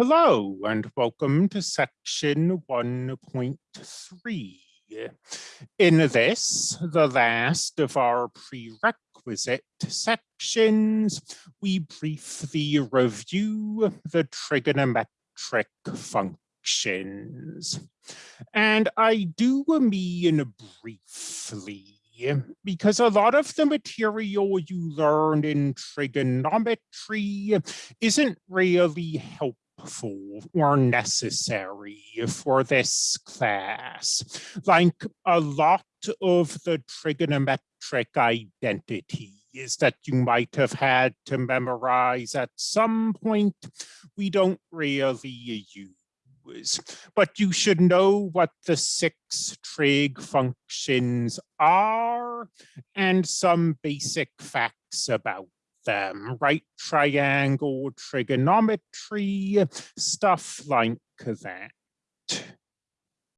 Hello and welcome to section 1.3. In this, the last of our prerequisite sections, we briefly review the trigonometric functions. And I do mean briefly because a lot of the material you learn in trigonometry isn't really helpful helpful or necessary for this class. Like a lot of the trigonometric identities that you might have had to memorize at some point, we don't really use. But you should know what the six trig functions are and some basic facts about them, right triangle trigonometry, stuff like that.